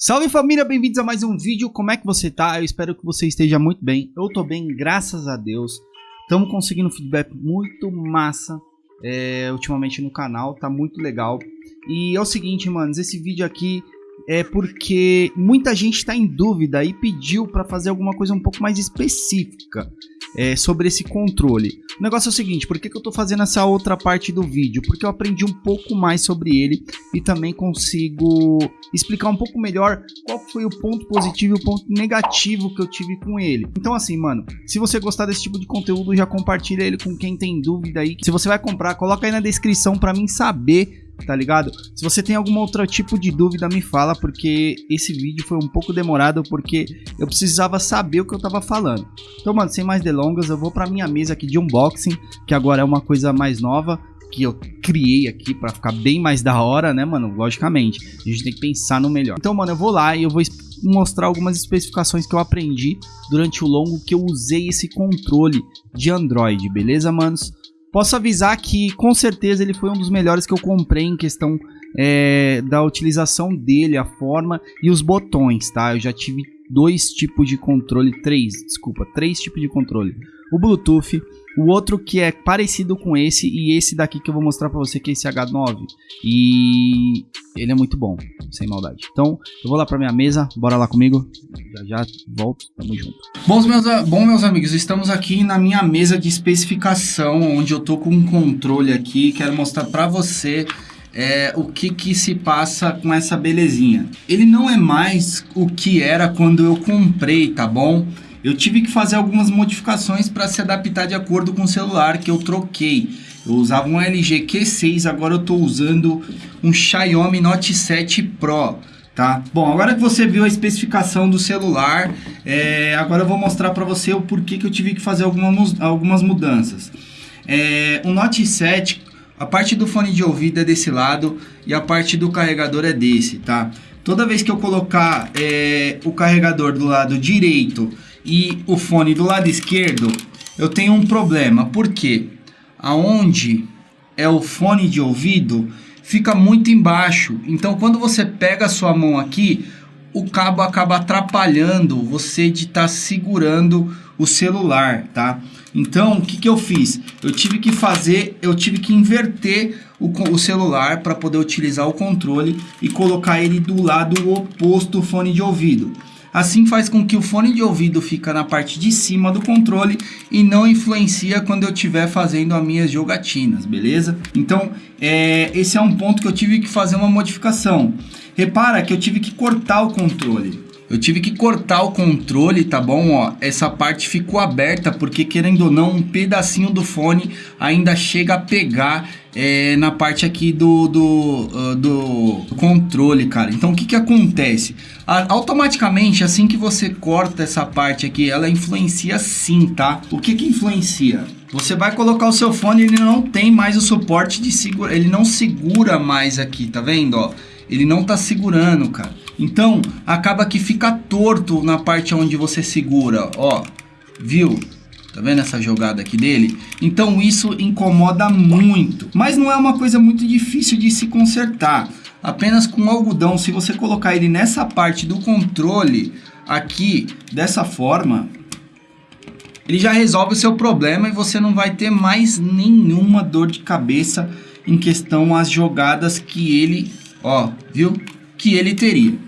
Salve família, bem-vindos a mais um vídeo. Como é que você tá? Eu espero que você esteja muito bem. Eu tô bem, graças a Deus. Estamos conseguindo feedback muito massa é, ultimamente no canal, tá muito legal. E é o seguinte, manos, esse vídeo aqui é porque muita gente está em dúvida e pediu para fazer alguma coisa um pouco mais específica é, sobre esse controle. O negócio é o seguinte, por que, que eu estou fazendo essa outra parte do vídeo? Porque eu aprendi um pouco mais sobre ele e também consigo explicar um pouco melhor qual foi o ponto positivo e o ponto negativo que eu tive com ele. Então assim, mano, se você gostar desse tipo de conteúdo, já compartilha ele com quem tem dúvida aí. Se você vai comprar, coloca aí na descrição para mim saber tá ligado? Se você tem algum outro tipo de dúvida, me fala, porque esse vídeo foi um pouco demorado, porque eu precisava saber o que eu tava falando. Então, mano, sem mais delongas, eu vou pra minha mesa aqui de unboxing, que agora é uma coisa mais nova, que eu criei aqui para ficar bem mais da hora, né, mano? Logicamente, a gente tem que pensar no melhor. Então, mano, eu vou lá e eu vou mostrar algumas especificações que eu aprendi durante o longo que eu usei esse controle de Android, beleza, manos? Posso avisar que com certeza ele foi um dos melhores que eu comprei em questão é, da utilização dele, a forma e os botões, tá? Eu já tive dois tipos de controle, três, desculpa, três tipos de controle. O Bluetooth, o outro que é parecido com esse e esse daqui que eu vou mostrar para você que é esse H9 e ele é muito bom, sem maldade. Então, eu vou lá para minha mesa, bora lá comigo. Já já volto, tamo junto. Bom meus, bom, meus amigos, estamos aqui na minha mesa de especificação, onde eu tô com um controle aqui, quero mostrar para você é, o que que se passa com essa belezinha. Ele não é mais o que era quando eu comprei, tá bom? Eu tive que fazer algumas modificações para se adaptar de acordo com o celular que eu troquei. Eu usava um LG Q6, agora eu estou usando um Xiaomi Note 7 Pro. Tá? Bom, agora que você viu a especificação do celular, é, agora eu vou mostrar para você o porquê que eu tive que fazer algumas, algumas mudanças. É, o Note 7, a parte do fone de ouvido é desse lado e a parte do carregador é desse, tá? Toda vez que eu colocar é, o carregador do lado direito e o fone do lado esquerdo, eu tenho um problema. Por quê? Aonde é o fone de ouvido fica muito embaixo. Então quando você pega a sua mão aqui, o cabo acaba atrapalhando você de estar tá segurando o celular, tá? Então, o que, que eu fiz? Eu tive que fazer, eu tive que inverter o, o celular para poder utilizar o controle e colocar ele do lado oposto do fone de ouvido. Assim faz com que o fone de ouvido fica na parte de cima do controle e não influencia quando eu estiver fazendo as minhas jogatinas, beleza? Então, é, esse é um ponto que eu tive que fazer uma modificação. Repara que eu tive que cortar o controle. Eu tive que cortar o controle, tá bom? Ó, essa parte ficou aberta porque querendo ou não, um pedacinho do fone ainda chega a pegar é, na parte aqui do, do, uh, do controle, cara. Então o que que acontece? A, automaticamente, assim que você corta essa parte aqui, ela influencia sim, tá? O que que influencia? Você vai colocar o seu fone, ele não tem mais o suporte de segura, ele não segura mais aqui, tá vendo, ó? Ele não tá segurando, cara. Então, acaba que fica torto na parte onde você segura, ó. Viu? Tá vendo essa jogada aqui dele? Então isso incomoda muito. Mas não é uma coisa muito difícil de se consertar. Apenas com algodão, se você colocar ele nessa parte do controle aqui, dessa forma, ele já resolve o seu problema e você não vai ter mais nenhuma dor de cabeça em questão às jogadas que ele, ó, viu? Que ele teria.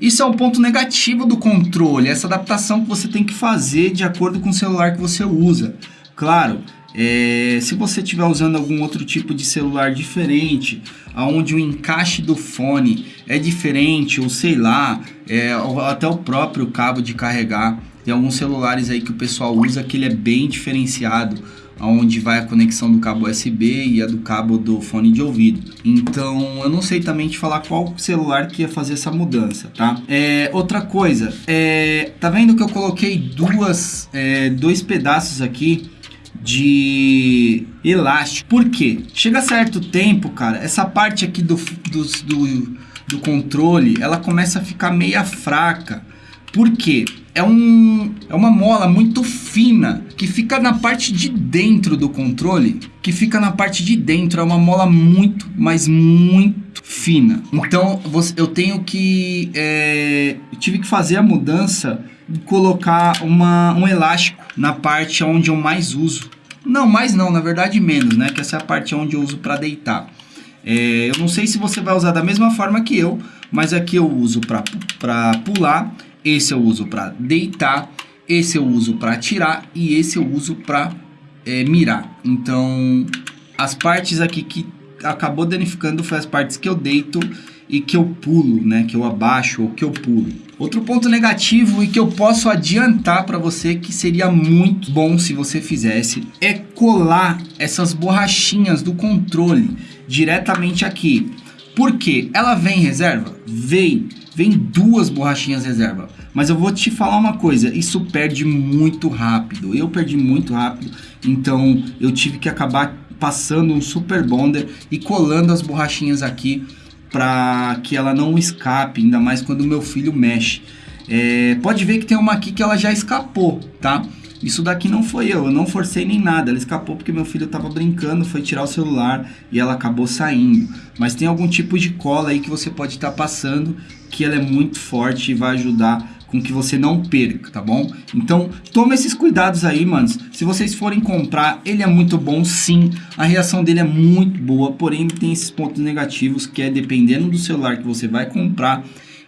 Isso é um ponto negativo do controle, essa adaptação que você tem que fazer de acordo com o celular que você usa. Claro, é, se você estiver usando algum outro tipo de celular diferente, onde o encaixe do fone é diferente, ou sei lá, é, até o próprio cabo de carregar, tem alguns celulares aí que o pessoal usa que ele é bem diferenciado onde vai a conexão do cabo USB e a do cabo do fone de ouvido. Então eu não sei também te falar qual celular que ia fazer essa mudança, tá? É, outra coisa, é, tá vendo que eu coloquei duas, é, dois pedaços aqui de elástico. Por quê? Chega certo tempo, cara, essa parte aqui do, do, do, do controle, ela começa a ficar meia fraca Por quê? É, um, é uma mola muito fina que fica na parte de dentro do controle, que fica na parte de dentro, é uma mola muito, mas muito fina. Então eu tenho que, é, eu tive que fazer a mudança e colocar uma, um elástico na parte onde eu mais uso. Não, mais não, na verdade menos, né? Que essa é a parte onde eu uso para deitar. É, eu não sei se você vai usar da mesma forma que eu, mas aqui eu uso para pular, esse eu uso para deitar, esse eu uso para atirar e esse eu uso para é, mirar. Então, as partes aqui que acabou danificando foi as partes que eu deito e que eu pulo, né? Que eu abaixo ou que eu pulo. Outro ponto negativo e que eu posso adiantar para você que seria muito bom se você fizesse é colar essas borrachinhas do controle diretamente aqui. Por quê? Ela vem em reserva? Vem. Vem duas borrachinhas reserva. Mas eu vou te falar uma coisa, isso perde muito rápido. Eu perdi muito rápido, então eu tive que acabar passando um super bonder e colando as borrachinhas aqui para que ela não escape, ainda mais quando meu filho mexe. É, pode ver que tem uma aqui que ela já escapou, tá? Isso daqui não foi eu, eu não forcei nem nada, ela escapou porque meu filho estava brincando, foi tirar o celular e ela acabou saindo. Mas tem algum tipo de cola aí que você pode estar tá passando que ela é muito forte e vai ajudar com que você não perca, tá bom? Então, toma esses cuidados aí, manos. Se vocês forem comprar, ele é muito bom, sim. A reação dele é muito boa, porém tem esses pontos negativos que é dependendo do celular que você vai comprar,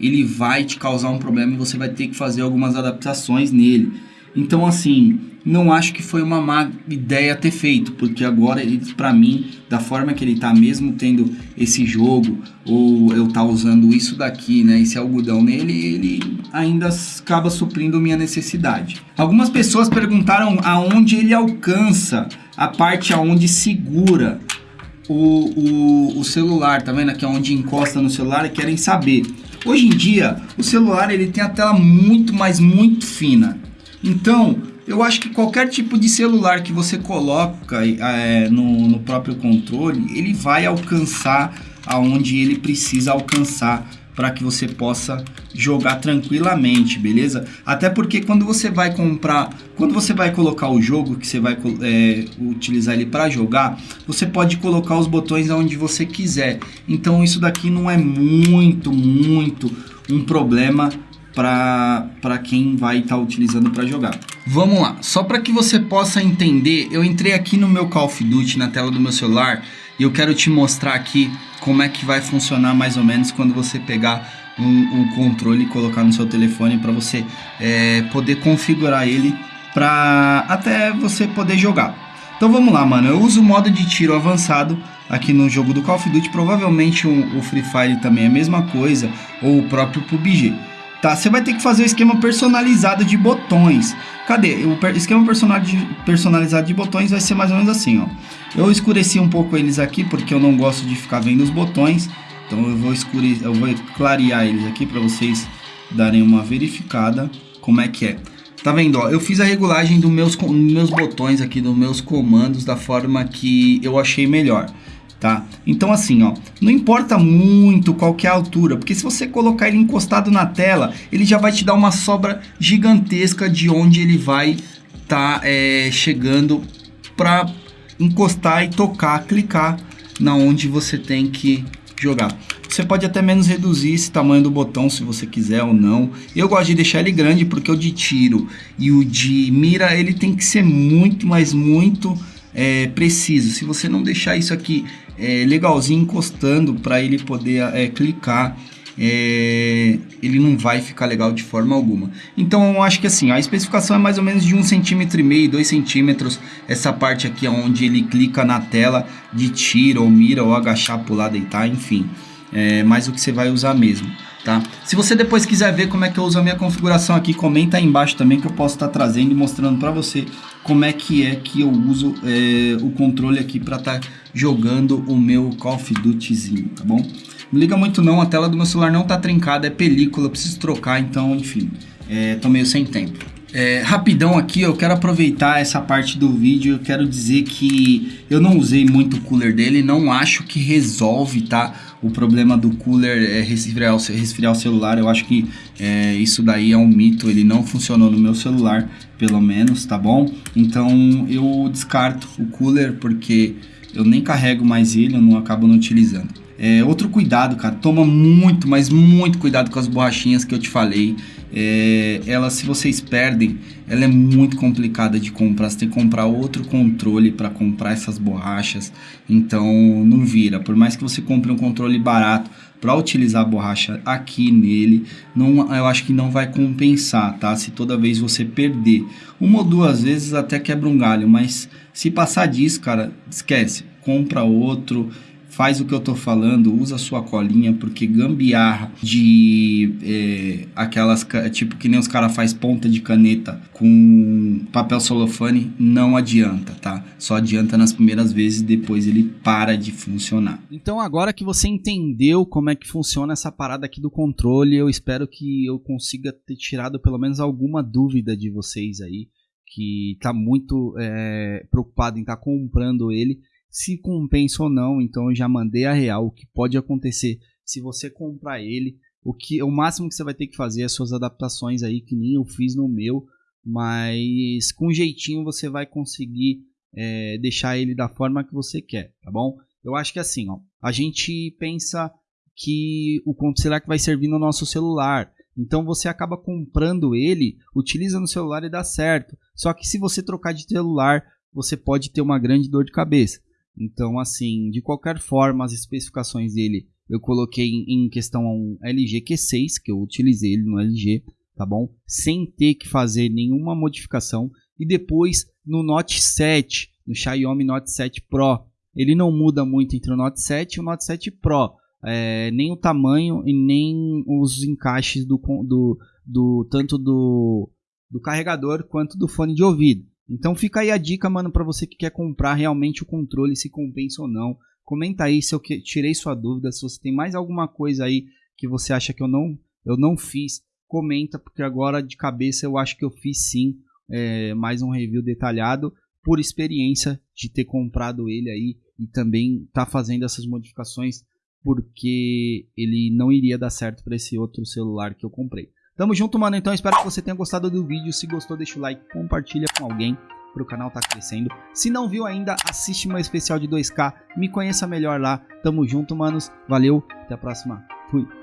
ele vai te causar um problema e você vai ter que fazer algumas adaptações nele. Então, assim, não acho que foi uma má ideia ter feito, porque agora ele, para mim, da forma que ele tá, mesmo tendo esse jogo, ou eu tá usando isso daqui, né, esse algodão nele, ele ainda acaba suprindo minha necessidade. Algumas pessoas perguntaram aonde ele alcança a parte aonde segura o, o, o celular, tá vendo aqui onde encosta no celular querem saber. Hoje em dia, o celular ele tem a tela muito, mas muito fina. Então, eu acho que qualquer tipo de celular que você coloca é, no, no próprio controle, ele vai alcançar aonde ele precisa alcançar para que você possa jogar tranquilamente, beleza? Até porque quando você vai comprar, quando você vai colocar o jogo que você vai é, utilizar ele para jogar, você pode colocar os botões aonde você quiser. Então isso daqui não é muito, muito um problema para quem vai estar tá utilizando para jogar. Vamos lá, só para que você possa entender, eu entrei aqui no meu Call of Duty na tela do meu celular e eu quero te mostrar aqui como é que vai funcionar mais ou menos quando você pegar um, um controle e colocar no seu telefone para você é, poder configurar ele para até você poder jogar. Então vamos lá, mano. Eu uso o modo de tiro avançado aqui no jogo do Call of Duty. Provavelmente o, o Free Fire também é a mesma coisa, ou o próprio PUBG tá? Você vai ter que fazer o esquema personalizado de botões. Cadê? O esquema personalizado de botões vai ser mais ou menos assim, ó. Eu escureci um pouco eles aqui porque eu não gosto de ficar vendo os botões. Então eu vou escurecer, eu vou clarear eles aqui para vocês darem uma verificada como é que é. Tá vendo, ó? Eu fiz a regulagem dos meus, meus botões aqui, dos meus comandos da forma que eu achei melhor tá? Então assim, ó, não importa muito qual é a altura, porque se você colocar ele encostado na tela, ele já vai te dar uma sobra gigantesca de onde ele vai tá é, chegando para encostar e tocar, clicar na onde você tem que jogar. Você pode até menos reduzir esse tamanho do botão se você quiser ou não. Eu gosto de deixar ele grande porque o de tiro e o de mira ele tem que ser muito, mas muito é, preciso. Se você não deixar isso aqui é, legalzinho encostando para ele poder é, clicar, é, ele não vai ficar legal de forma alguma. Então eu acho que assim, a especificação é mais ou menos de um centímetro e meio, dois centímetros. Essa parte aqui onde ele clica na tela de tiro ou mira ou agachar, pular, deitar, enfim. É mais o que você vai usar mesmo tá? Se você depois quiser ver como é que eu uso a minha configuração aqui, comenta aí embaixo também que eu posso estar tá trazendo e mostrando para você como é que é que eu uso é, o controle aqui para estar tá jogando o meu Call of Dutyzinho, tá bom? Não liga muito não, a tela do meu celular não tá trincada, é película, preciso trocar, então enfim, é, tô meio sem tempo. É, rapidão aqui, eu quero aproveitar essa parte do vídeo, eu quero dizer que eu não usei muito o cooler dele, não acho que resolve, tá? O problema do cooler é resfriar, resfriar o celular. Eu acho que é, isso daí é um mito, ele não funcionou no meu celular, pelo menos, tá bom? Então eu descarto o cooler porque eu nem carrego mais ele, eu não acabo não utilizando. É, outro cuidado, cara, toma muito, mas muito cuidado com as borrachinhas que eu te falei. É, ela, se vocês perdem, ela é muito complicada de comprar. Você tem que comprar outro controle para comprar essas borrachas. Então, não vira. Por mais que você compre um controle barato para utilizar a borracha aqui nele, não, eu acho que não vai compensar, tá? Se toda vez você perder uma ou duas vezes, até quebra um galho. Mas se passar disso, cara, esquece. Compra outro faz o que eu tô falando, usa sua colinha, porque gambiarra de é, aquelas, tipo que nem os caras faz ponta de caneta com papel celofane, não adianta, tá? Só adianta nas primeiras vezes, depois ele para de funcionar. Então agora que você entendeu como é que funciona essa parada aqui do controle, eu espero que eu consiga ter tirado pelo menos alguma dúvida de vocês aí, que tá muito é, preocupado em estar tá comprando ele se compensa ou não. Então eu já mandei a real o que pode acontecer se você comprar ele. O que o máximo que você vai ter que fazer é as suas adaptações aí, que nem eu fiz no meu, mas com jeitinho você vai conseguir é, deixar ele da forma que você quer, tá bom? Eu acho que assim, ó, a gente pensa que o conto será que vai servir no nosso celular. Então você acaba comprando ele, utiliza no celular e dá certo. Só que se você trocar de celular, você pode ter uma grande dor de cabeça. Então, assim, de qualquer forma, as especificações dele eu coloquei em questão um LG Q6, que eu utilizei ele no LG, tá bom? Sem ter que fazer nenhuma modificação. E depois no Note 7, no Xiaomi Note 7 Pro, ele não muda muito entre o Note 7 e o Note 7 Pro. É, nem o tamanho e nem os encaixes do, do, do tanto do, do carregador quanto do fone de ouvido. Então fica aí a dica, mano, para você que quer comprar realmente o controle, se compensa ou não. Comenta aí se eu tirei sua dúvida, se você tem mais alguma coisa aí que você acha que eu não, eu não fiz, comenta, porque agora de cabeça eu acho que eu fiz sim é, mais um review detalhado por experiência de ter comprado ele aí e também tá fazendo essas modificações porque ele não iria dar certo para esse outro celular que eu comprei. Tamo junto, mano. Então espero que você tenha gostado do vídeo. Se gostou, deixa o like, compartilha com alguém para o canal tá crescendo. Se não viu ainda, assiste meu especial de 2K. Me conheça melhor lá. Tamo junto, manos. Valeu. Até a próxima. Fui.